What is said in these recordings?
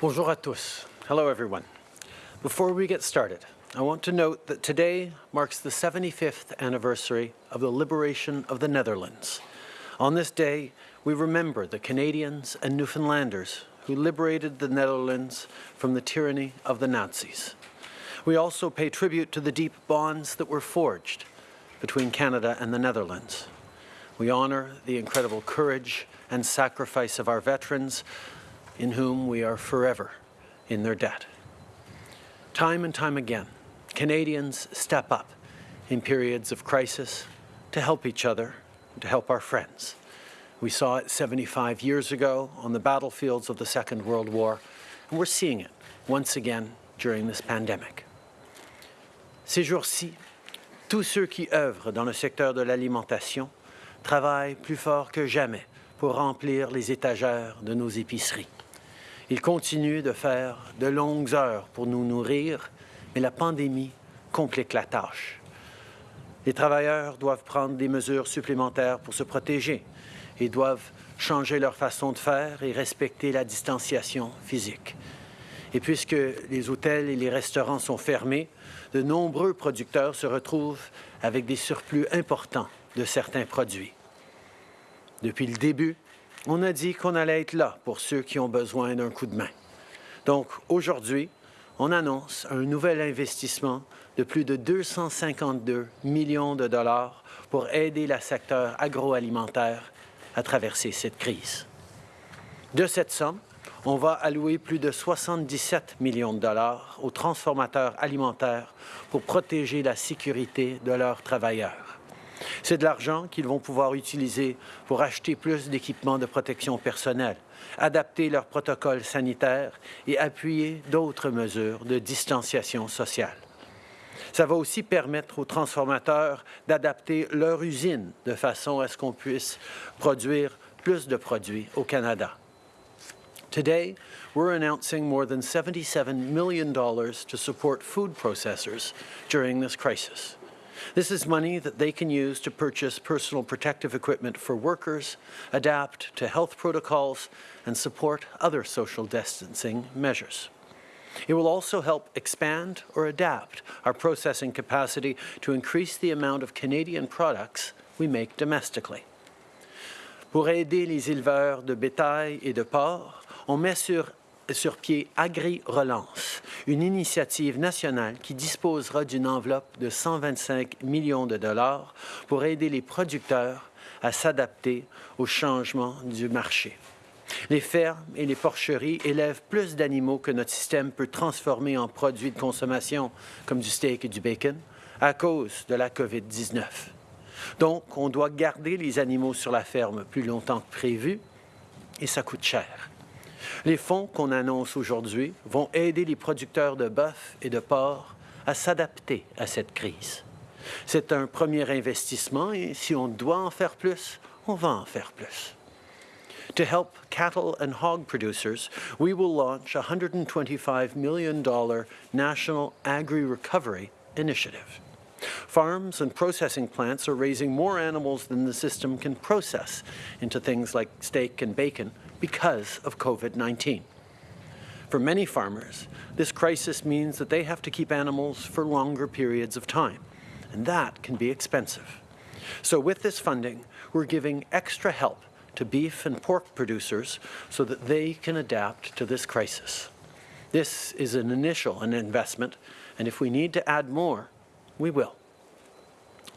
Bonjour à tous. Hello, everyone. Before we get started, I want to note that today marks the 75th anniversary of the liberation of the Netherlands. On this day, we remember the Canadians and Newfoundlanders who liberated the Netherlands from the tyranny of the Nazis. We also pay tribute to the deep bonds that were forged between Canada and the Netherlands. We honour the incredible courage and sacrifice of our veterans in whom we are forever in their debt. Time and time again, Canadians step up in periods of crisis to help each other, to help our friends. We saw it 75 years ago on the battlefields of the Second World War, and we're seeing it once again during this pandemic. Ces jours-ci, tous ceux qui œuvrent dans le secteur de l'alimentation travaillent plus fort que jamais pour remplir les étagères de nos épiceries. Ils continuent de faire de longues heures pour nous nourrir, mais la pandémie complique la tâche. Les travailleurs doivent prendre des mesures supplémentaires pour se protéger et doivent changer leur façon de faire et respecter la distanciation physique. Et puisque les hôtels et les restaurants sont fermés, de nombreux producteurs se retrouvent avec des surplus importants de certains produits. Depuis le début, on a dit qu'on allait être là pour ceux qui ont besoin d'un coup de main. Donc aujourd'hui, on annonce un nouvel investissement de plus de 252 millions de dollars pour aider le secteur agroalimentaire à traverser cette crise. De cette somme, on va allouer plus de 77 millions de dollars aux transformateurs alimentaires pour protéger la sécurité de leurs travailleurs. C'est de l'argent qu'ils vont pouvoir utiliser pour acheter plus d'équipements de protection personnelle, adapter leurs protocoles sanitaires et appuyer d'autres mesures de distanciation sociale. Ça va aussi permettre aux transformateurs d'adapter leur usine de façon à ce qu'on puisse produire plus de produits au Canada. Today, we're announcing more than $77 million to support food processors during this crisis. This is money that they can use to purchase personal protective equipment for workers, adapt to health protocols, and support other social distancing measures. It will also help expand or adapt our processing capacity to increase the amount of Canadian products we make domestically. Pour aider les éleveurs de bétail et de porc, on met sur sur pied Agri-Relance, une initiative nationale qui disposera d'une enveloppe de 125 millions de dollars pour aider les producteurs à s'adapter aux changements du marché. Les fermes et les porcheries élèvent plus d'animaux que notre système peut transformer en produits de consommation, comme du steak et du bacon, à cause de la COVID-19. Donc, on doit garder les animaux sur la ferme plus longtemps que prévu, et ça coûte cher. Les fonds qu'on annonce aujourd'hui vont aider les producteurs de bœuf et de porc à s'adapter à cette crise. C'est un premier investissement et si on doit en faire plus, on va en faire plus. To help cattle and hog producers, we will launch a $125 million National Agri-Recovery Initiative. Farms and processing plants are raising more animals than the system can process into things like steak and bacon because of COVID-19. For many farmers, this crisis means that they have to keep animals for longer periods of time, and that can be expensive. So with this funding, we're giving extra help to beef and pork producers so that they can adapt to this crisis. This is an initial investment, and if we need to add more, we will.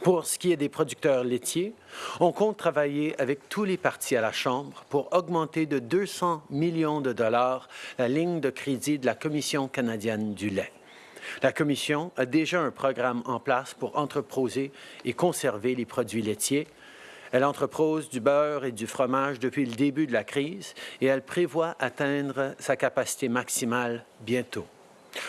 Pour ce qui est des producteurs laitiers, on compte travailler avec tous les partis à la Chambre pour augmenter de 200 millions de dollars la ligne de crédit de la Commission canadienne du lait. La Commission a déjà un programme en place pour entreposer et conserver les produits laitiers. Elle entrepose du beurre et du fromage depuis le début de la crise et elle prévoit atteindre sa capacité maximale bientôt.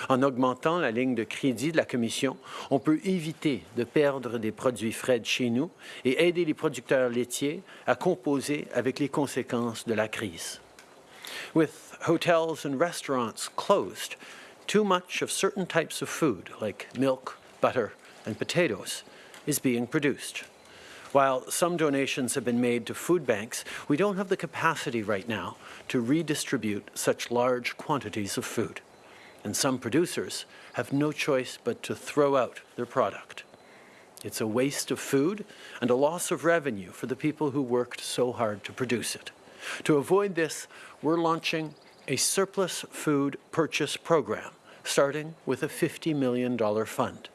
En augmentant la ligne de crédit de la Commission, on peut éviter de perdre des produits frais chez nous et aider les producteurs laitiers à composer avec les conséquences de la crise. With hotels and restaurants closed, too much of certain types of food, like milk, butter, and potatoes, is being produced. While some donations have been made to food banks, we don't have the capacity right now to redistribute such large quantities of food. And some producers have no choice but to throw out their product. It's a waste of food and a loss of revenue for the people who worked so hard to produce it. To avoid this, we're launching a surplus food purchase program, starting with a $50 million fund.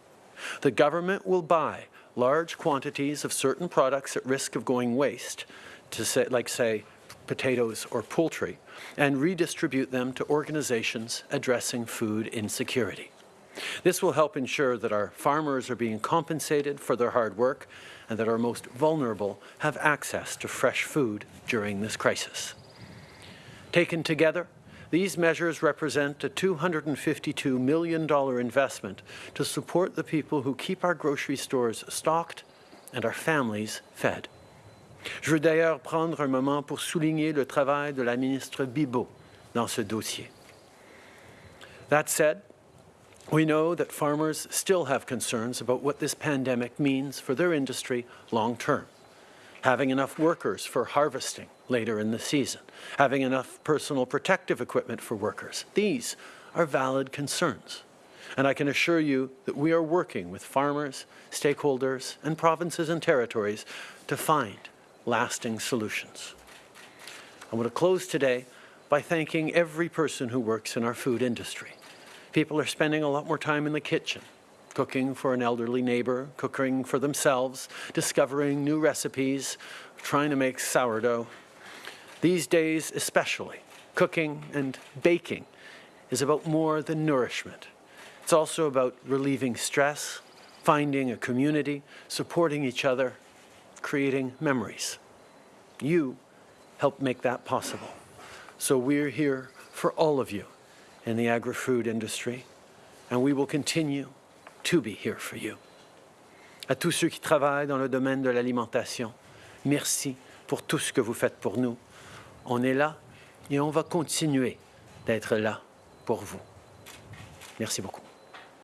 The government will buy large quantities of certain products at risk of going waste, to say, like say potatoes or poultry, and redistribute them to organizations addressing food insecurity. This will help ensure that our farmers are being compensated for their hard work and that our most vulnerable have access to fresh food during this crisis. Taken together, these measures represent a $252 million investment to support the people who keep our grocery stores stocked and our families fed. Je veux d'ailleurs prendre un moment pour souligner le travail de la ministre Bibeau dans ce dossier. That said, we know that farmers still have concerns about what this pandemic means for their industry long term. Having enough workers for harvesting later in the season, having enough personal protective equipment for workers. These are valid concerns. And I can assure you that we are working with farmers, stakeholders, and provinces and territories to find lasting solutions. I want to close today by thanking every person who works in our food industry. People are spending a lot more time in the kitchen, cooking for an elderly neighbor, cooking for themselves, discovering new recipes, trying to make sourdough. These days especially, cooking and baking is about more than nourishment. It's also about relieving stress, finding a community, supporting each other, creating memories. You help make that possible. So we're here for all of you in the agri-food industry, and we will continue to be here for you. À tous ceux qui travaillent dans le domaine de l'alimentation, merci pour tout ce que vous faites pour nous. On est là et on va continuer d'être là pour vous. Merci beaucoup.